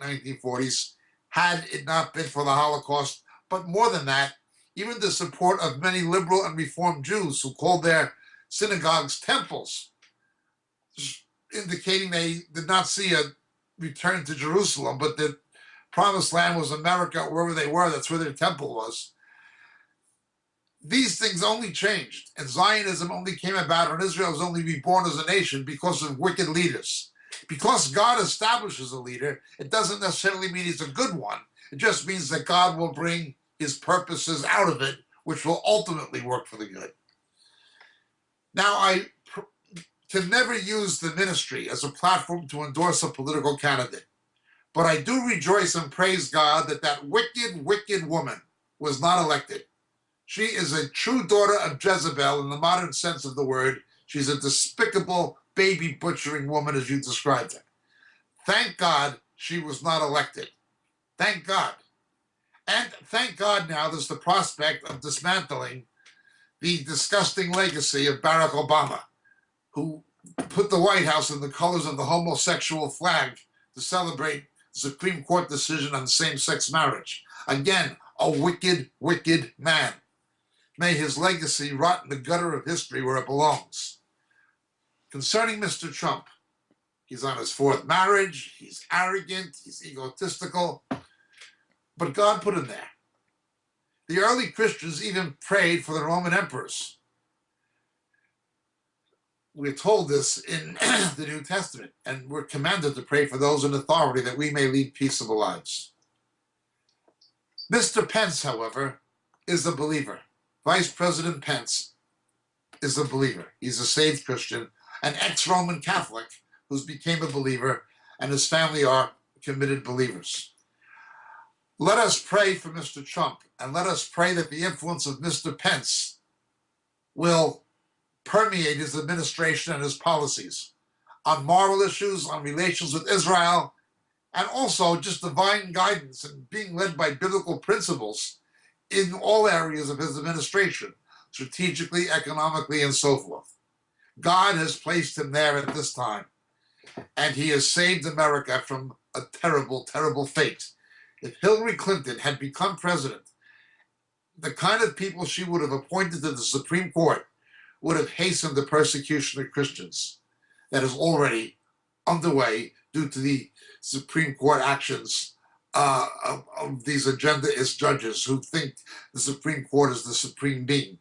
1940s had it not been for the Holocaust. But more than that, even the support of many liberal and reformed Jews who called their synagogues temples, indicating they did not see a return to Jerusalem, but the promised land was America, wherever they were, that's where their temple was. These things only changed, and Zionism only came about, and Israel was only reborn as a nation because of wicked leaders. Because God establishes a leader, it doesn't necessarily mean he's a good one. It just means that God will bring his purposes out of it, which will ultimately work for the good. Now, I can never use the ministry as a platform to endorse a political candidate, but I do rejoice and praise God that that wicked, wicked woman was not elected. She is a true daughter of Jezebel in the modern sense of the word. She's a despicable, baby butchering woman, as you described her. Thank God she was not elected. Thank God. And thank God now there's the prospect of dismantling the disgusting legacy of Barack Obama, who put the White House in the colors of the homosexual flag to celebrate the Supreme Court decision on same sex marriage. Again, a wicked, wicked man. May his legacy rot in the gutter of history where it belongs. Concerning Mr. Trump, he's on his fourth marriage, he's arrogant, he's egotistical, but God put him there. The early Christians even prayed for the Roman emperors. We're told this in the New Testament, and we're commanded to pray for those in authority that we may lead peaceable lives. Mr. Pence, however, is a believer. Vice President Pence is a believer. He's a saved Christian, an ex-Roman Catholic who's became a believer, and his family are committed believers. Let us pray for Mr. Trump and let us pray that the influence of Mr. Pence will permeate his administration and his policies on moral issues, on relations with Israel, and also just divine guidance and being led by biblical principles in all areas of his administration, strategically, economically, and so forth. God has placed him there at this time, and he has saved America from a terrible, terrible fate if Hillary Clinton had become president, the kind of people she would have appointed to the Supreme Court would have hastened the persecution of Christians that is already underway due to the Supreme Court actions uh, of, of, these agendaist judges who think the Supreme Court is the supreme being.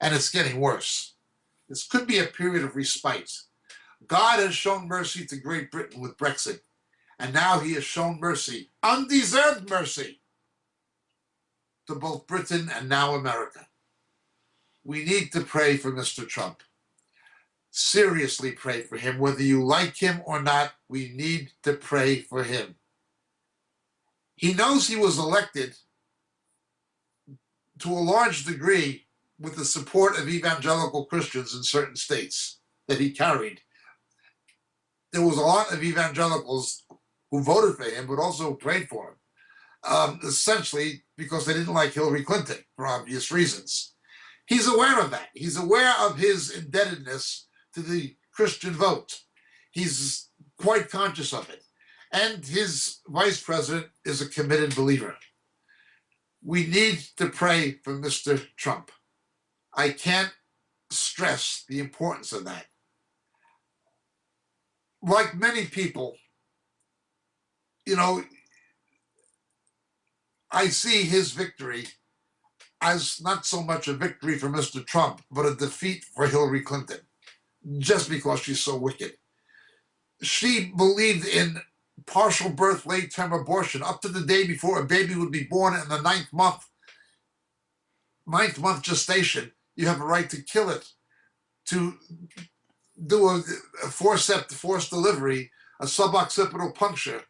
And it's getting worse. This could be a period of respite. God has shown mercy to Great Britain with Brexit. And now he has shown mercy, undeserved mercy, to both Britain and now America. We need to pray for Mr. Trump. Seriously pray for him. Whether you like him or not, we need to pray for him. He knows he was elected to a large degree with the support of evangelical Christians in certain states that he carried. There was a lot of evangelicals who voted for him, but also prayed for him, um, essentially because they didn't like Hillary Clinton for obvious reasons. He's aware of that. He's aware of his indebtedness to the Christian vote. He's quite conscious of it. And his vice president is a committed believer. We need to pray for Mr. Trump. I can't stress the importance of that. Like many people, you know, I see his victory as not so much a victory for Mr. Trump, but a defeat for Hillary Clinton, just because she's so wicked. She believed in partial birth, late term abortion up to the day before a baby would be born in the ninth month. Ninth month gestation, you have a right to kill it. To do a, a forceps forced delivery, a suboccipital puncture,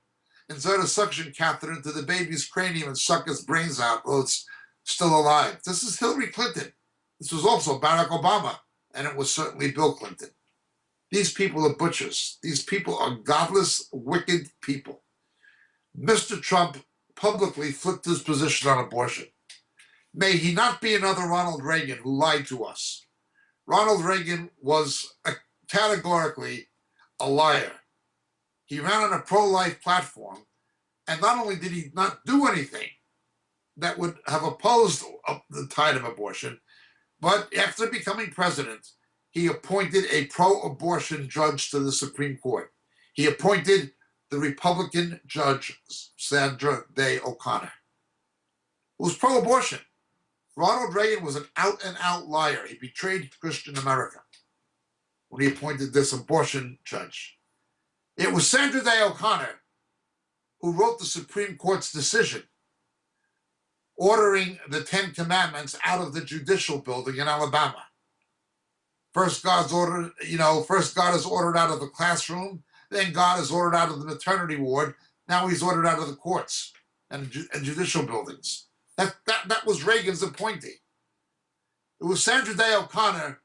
insert a suction catheter into the baby's cranium and suck its brains out while it's still alive. This is Hillary Clinton. This was also Barack Obama, and it was certainly Bill Clinton. These people are butchers. These people are godless, wicked people. Mr. Trump publicly flipped his position on abortion. May he not be another Ronald Reagan who lied to us. Ronald Reagan was a, categorically a liar. He ran on a pro-life platform, And not only did he not do anything that would have opposed the tide of abortion, but after becoming president, he appointed a pro abortion judge to the Supreme Court. He appointed the Republican judge, Sandra Day O'Connor, who was pro abortion. Ronald Reagan was an out and out liar. He betrayed Christian America when he appointed this abortion judge. It was Sandra Day O'Connor who wrote the Supreme Court's decision ordering the Ten Commandments out of the judicial building in Alabama. First, God's ordered, you know, first God is ordered out of the classroom, then God is ordered out of the maternity ward. Now he's ordered out of the courts and, and judicial buildings. That, that, that was Reagan's appointee. It was Sandra Day O'Connor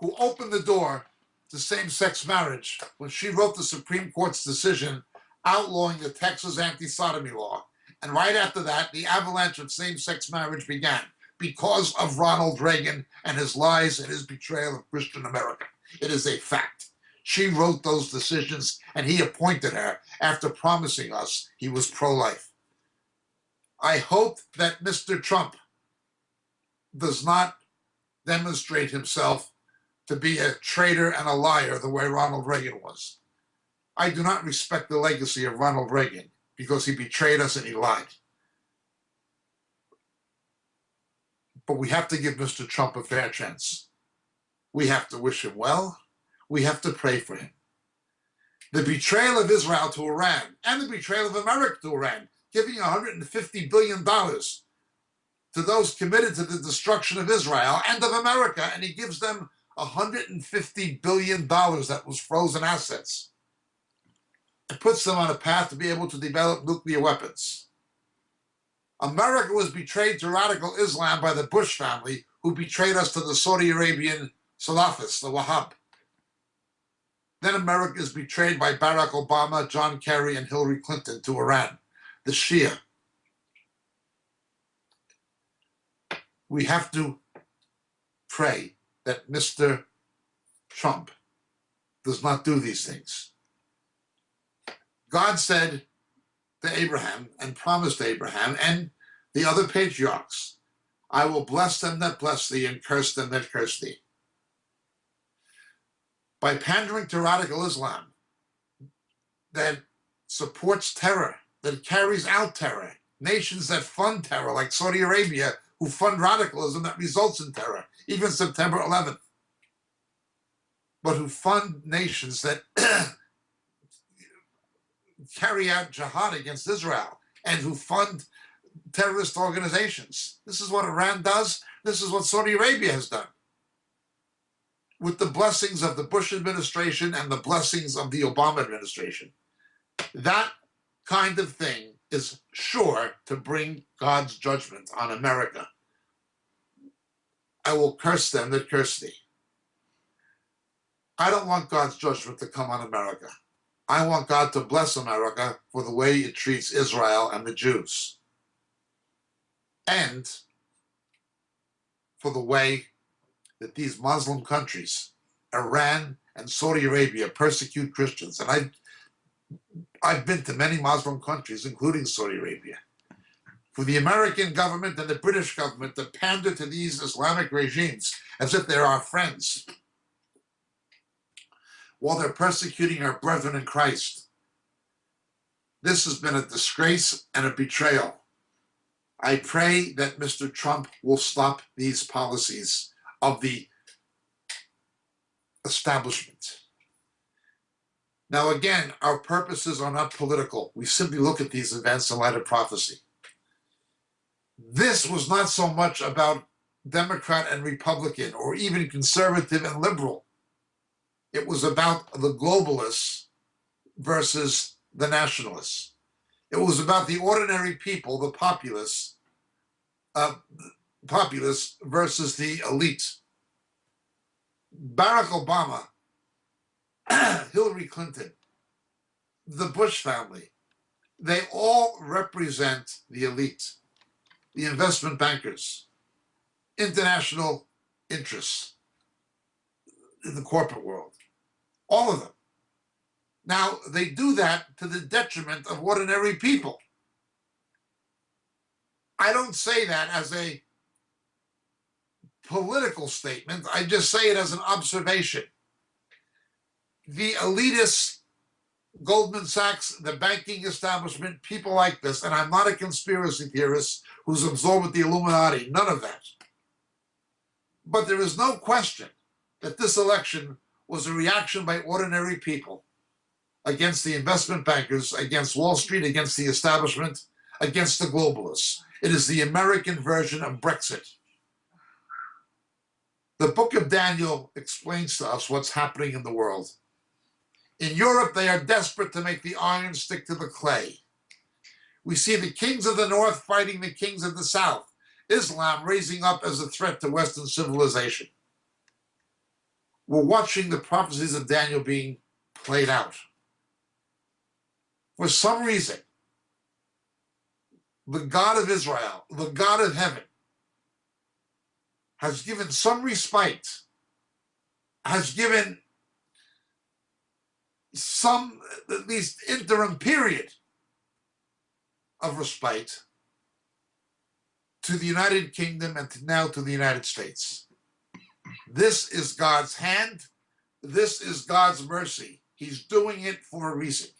who opened the door to same sex marriage when she wrote the Supreme Court's decision outlawing the Texas anti sodomy law. And right after that, the avalanche of same sex marriage began because of Ronald Reagan and his lies and his betrayal of Christian America. It is a fact. She wrote those decisions and he appointed her after promising us he was pro life. I hope that Mr. Trump does not demonstrate himself to be a traitor and a liar the way Ronald Reagan was. I do not respect the legacy of Ronald Reagan because he betrayed us and he lied. But we have to give Mr. Trump a fair chance. We have to wish him well. We have to pray for him. The betrayal of Israel to Iran and the betrayal of America to Iran, giving $150 billion to those committed to the destruction of Israel and of America, and he gives them $150 billion that was frozen assets. It puts them on a path to be able to develop nuclear weapons. America was betrayed to radical Islam by the Bush family, who betrayed us to the Saudi Arabian Salafists, the Wahhab. Then America is betrayed by Barack Obama, John Kerry, and Hillary Clinton to Iran, the Shia. We have to pray that Mr. Trump does not do these things. God said to Abraham and promised Abraham and the other patriarchs, I will bless them that bless thee and curse them that curse thee. By pandering to radical Islam that supports terror, that carries out terror, nations that fund terror, like Saudi Arabia, who fund radicalism that results in terror, even September 11th, but who fund nations that carry out jihad against Israel and who fund terrorist organizations. This is what Iran does. This is what Saudi Arabia has done. With the blessings of the Bush administration and the blessings of the Obama administration. That kind of thing is sure to bring God's judgment on America. I will curse them that curse thee. I don't want God's judgment to come on America. I want God to bless America for the way it treats Israel and the Jews. And for the way that these Muslim countries, Iran and Saudi Arabia, persecute Christians. And I've, I've been to many Muslim countries, including Saudi Arabia. For the American government and the British government to pander to these Islamic regimes as if they're our friends while they're persecuting our brethren in Christ. This has been a disgrace and a betrayal. I pray that Mr. Trump will stop these policies of the establishment. Now, again, our purposes are not political. We simply look at these events in light of prophecy. This was not so much about Democrat and Republican, or even conservative and liberal. It was about the globalists versus the nationalists. It was about the ordinary people, the populace, uh, populace versus the elite. Barack Obama, Hillary Clinton, the Bush family, they all represent the elite, the investment bankers, international interests in the corporate world all of them. Now, they do that to the detriment of ordinary people. I don't say that as a political statement, I just say it as an observation. The elitists, Goldman Sachs, the banking establishment, people like this, and I'm not a conspiracy theorist who's absorbed with the Illuminati, none of that. But there is no question that this election was a reaction by ordinary people against the investment bankers, against Wall Street, against the establishment, against the globalists. It is the American version of Brexit. The book of Daniel explains to us what's happening in the world. In Europe, they are desperate to make the iron stick to the clay. We see the kings of the north fighting the kings of the south, Islam raising up as a threat to Western civilization. We're watching the prophecies of Daniel being played out. For some reason, the God of Israel, the God of heaven, has given some respite, has given some, uh, at least interim period of respite to the United Kingdom and to now to the United States. This is God's hand. This is God's mercy. He's doing it for a reason.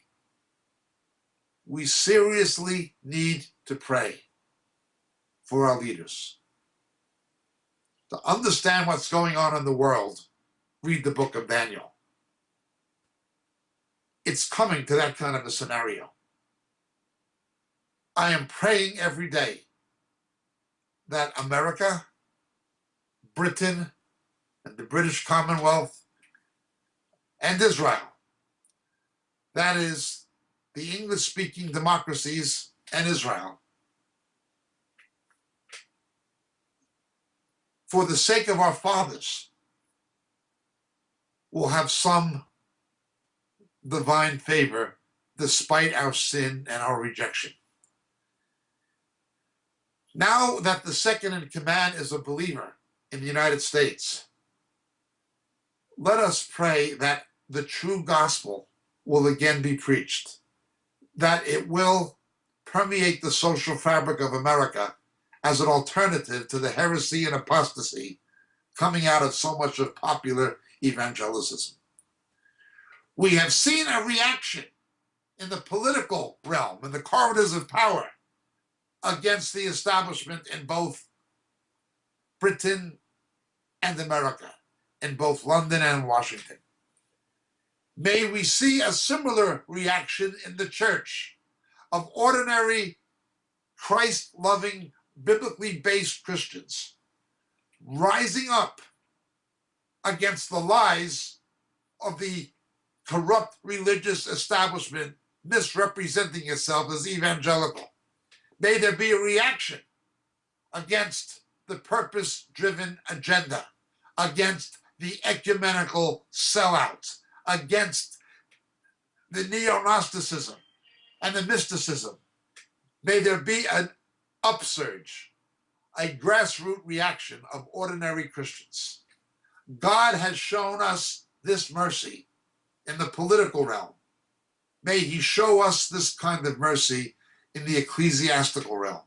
We seriously need to pray for our leaders. To understand what's going on in the world, read the book of Daniel. It's coming to that kind of a scenario. I am praying every day that America, Britain, and the British Commonwealth, and Israel, that is, the English speaking democracies and Israel, for the sake of our fathers, will have some divine favor despite our sin and our rejection. Now that the second in command is a believer in the United States, let us pray that the true gospel will again be preached, that it will permeate the social fabric of America as an alternative to the heresy and apostasy coming out of so much of popular evangelicism. We have seen a reaction in the political realm, in the corridors of power, against the establishment in both Britain and America, in both London and Washington. May we see a similar reaction in the church of ordinary, Christ loving, biblically based Christians rising up against the lies of the corrupt religious establishment misrepresenting itself as evangelical. May there be a reaction against the purpose driven agenda, against the ecumenical sellouts, against the neo Gnosticism and the mysticism. May there be an upsurge, a grassroots reaction of ordinary Christians. God has shown us this mercy in the political realm. May he show us this kind of mercy in the ecclesiastical realm.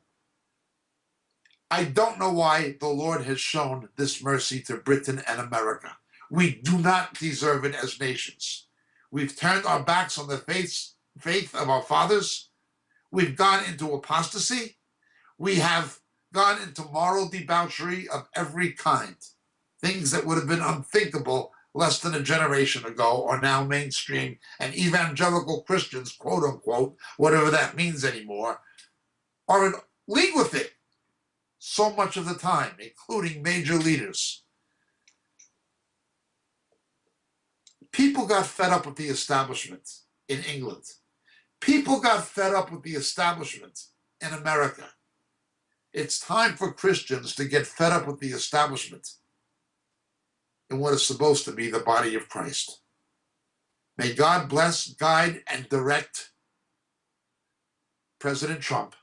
I don't know why the Lord has shown this mercy to Britain and America. We do not deserve it as nations. We've turned our backs on the faith, faith of our fathers. We've gone into apostasy. We have gone into moral debauchery of every kind. Things that would have been unthinkable less than a generation ago are now mainstream, and evangelical Christians, quote unquote, whatever that means anymore, are in league with it so much of the time, including major leaders. People got fed up with the establishment in England. People got fed up with the establishment in America. It's time for Christians to get fed up with the establishment in what is supposed to be the body of Christ. May God bless, guide, and direct President Trump